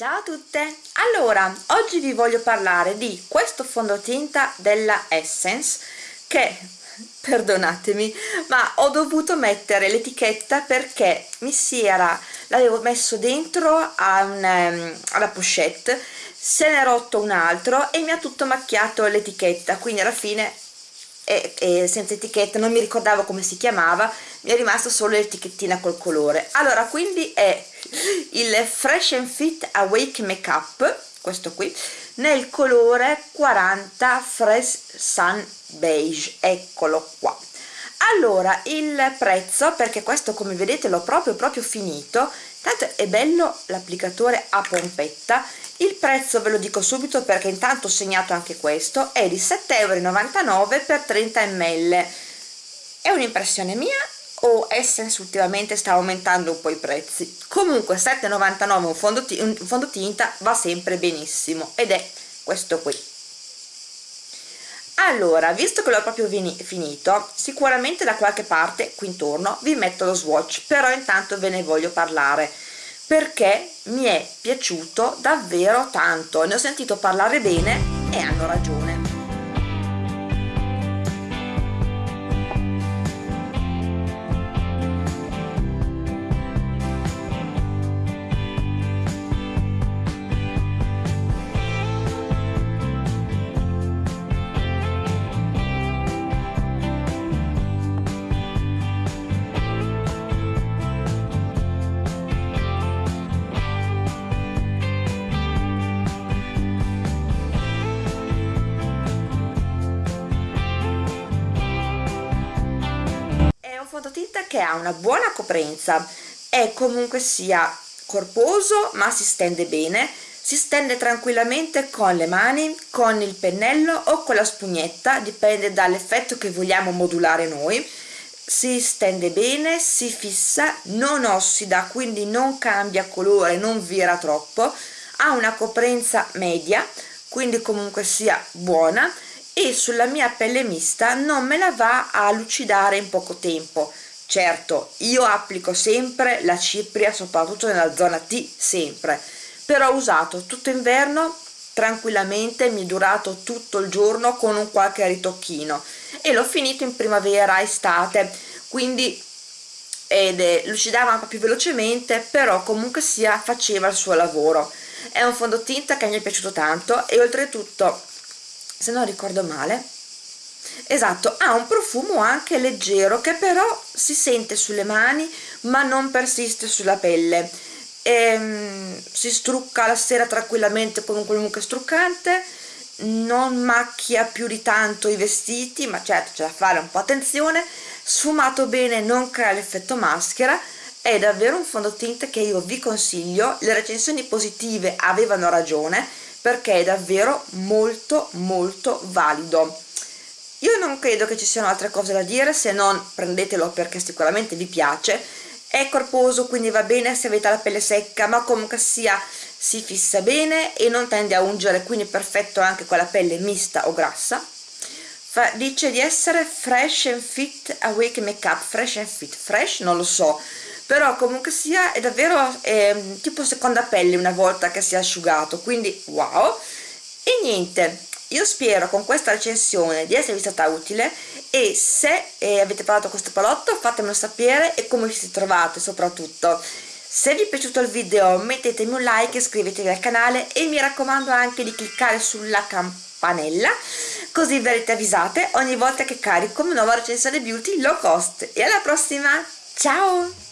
Ciao a tutte! Allora, oggi vi voglio parlare di questo fondotinta della Essence che, perdonatemi, ma ho dovuto mettere l'etichetta perché mi si era, l'avevo messo dentro a un, um, alla pochette, se ne è rotto un altro e mi ha tutto macchiato l'etichetta, quindi alla fine è, è senza etichetta, non mi ricordavo come si chiamava, mi è rimasta solo l'etichettina col colore. Allora, quindi è il Fresh and Fit Awake Makeup questo qui nel colore 40 Fresh Sun Beige eccolo qua allora il prezzo perché questo come vedete l'ho proprio proprio finito tanto è bello l'applicatore a pompetta. Il prezzo ve lo dico subito perché intanto ho segnato anche questo è di 7,99 euro per 30 ml è un'impressione mia o Essence ultimamente sta aumentando un po' i prezzi? Comunque 7,99 un, fondoti un fondotinta va sempre benissimo ed è questo qui allora visto che l'ho proprio finito sicuramente da qualche parte qui intorno vi metto lo swatch però intanto ve ne voglio parlare perché mi è piaciuto davvero tanto ne ho sentito parlare bene e hanno ragione fondotinta che ha una buona coprenza. È comunque sia corposo ma si stende bene. Si stende tranquillamente con le mani, con il pennello o con la spugnetta, dipende dall'effetto che vogliamo modulare noi. Si stende bene, si fissa, non ossida, quindi non cambia colore, non vira troppo, ha una coprenza media, quindi comunque sia buona e sulla mia pelle mista non me la va a lucidare in poco tempo. Certo io applico sempre la cipria soprattutto nella zona T sempre. Però ho usato tutto inverno tranquillamente mi è durato tutto il giorno con un qualche ritocchino e l'ho finito in primavera estate. Quindi ed è, lucidava un po' più velocemente però comunque sia faceva il suo lavoro. È un fondotinta che mi è piaciuto tanto e oltretutto se non ricordo male. Esatto ha un profumo anche leggero che però si sente sulle mani ma non persiste sulla pelle. E, ehm, si strucca la sera tranquillamente con un qualunque struccante non macchia più di tanto i vestiti ma certo c'è da fare un po' attenzione. Sfumato bene non crea l'effetto maschera è davvero un fondotinta che io vi consiglio. Le recensioni positive avevano ragione perché è davvero molto molto valido. Io non credo che ci siano altre cose da dire se non prendetelo perché sicuramente vi piace. È corposo quindi va bene se avete la pelle secca ma comunque sia si fissa bene e non tende a ungere quindi perfetto anche con la pelle mista o grassa. Fa, dice di essere fresh and fit awake makeup fresh and fit. Fresh non lo so però comunque sia è davvero eh, tipo seconda pelle una volta che si è asciugato quindi wow. E niente io spero con questa recensione di esservi stata utile e se eh, avete provato questo prodotto fatemelo sapere e come vi siete trovate soprattutto. Se vi è piaciuto il video mettetemi un like iscrivetevi al canale e mi raccomando anche di cliccare sulla campanella così verrete avvisate ogni volta che carico una nuova recensione beauty low cost. E alla prossima ciao